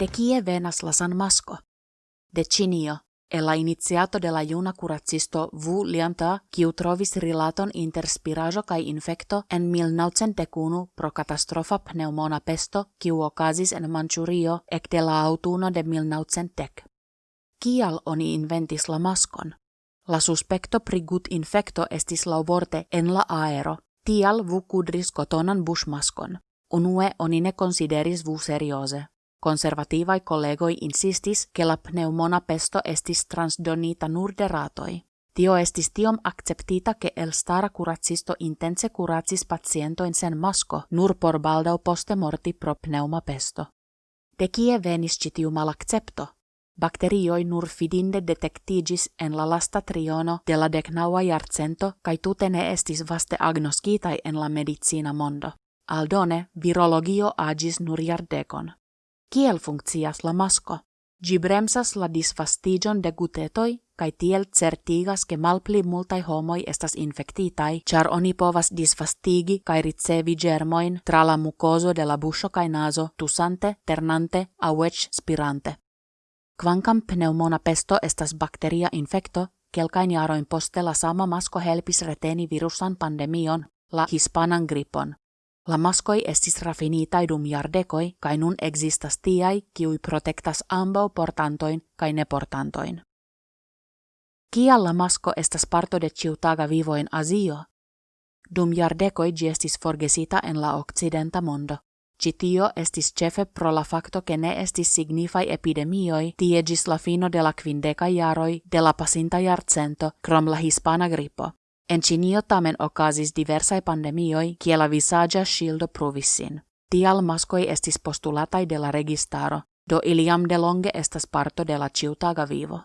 De kie venas la San Masco? De Cinio, e la iniziato de la juna curacisto Vu Lianta, kiu trovis rilaton inter spirajo kai infecto en 1901 pro catastrofa pneumona pesto, kiu okazis en Manchurio ek de la autuno de 1910. Kial oni inventis la maskon? La suspecto pri gut infecto estis vorte en la aero, tial vu kudris kotonan bushmaskon. Unue oni ne consideris vu seriose. Konservatiivai kollegoi insistis, che la pneumona pesto estis transdonita nur de. Tio estis tiom acceptita che el stara curacisto intense curacis in sen masko nur por baldau poste morti pro pneuma pesto. De kie venis citiu malaccepto? Bakterioi nur fidinde detectigis en la lasta triono de la decnaua jarcento, kai tute ne estis vaste agnoskitai en la medicina mondo. Aldone, virologio agis nur jardekon. Kiel funkcias la masko? Gi bremsas la disfastigion de gutetoi, kai tiel certigas ke malpli multai homoi estas infektitai, char oni povas disfastigi kai ricevi germoin tra la mucoso de la busho kai naso, tusante, ternante, auec spirante. Kvankam pneumona pesto estas bakteria infekto, kelkain jaroin poste la sama masko helpis reteni virusan pandemion, la hispanan gripon. La maskoi estis rafinitai dum jardekoi, kai nun existas tiai, kiui protektas ambau portantoin kai neportantoin. Kial la masko estas parto de ciutaga vivoin Azio? Dum jardekoi gi estis forgesita en la occidenta mondo. Citio estis cefe pro la facto che ne estis signifai epidemioi tie gis la fino de la quindeca jaroi de la pasinta jarcento krom la hispana gripo. En Cinio tamen okazis diversai pandemioi kie la visagia shildo provissin. Tial maskoi estis postulatai de la registaro, do iliam de longe estas parto de la ciutaga vivo.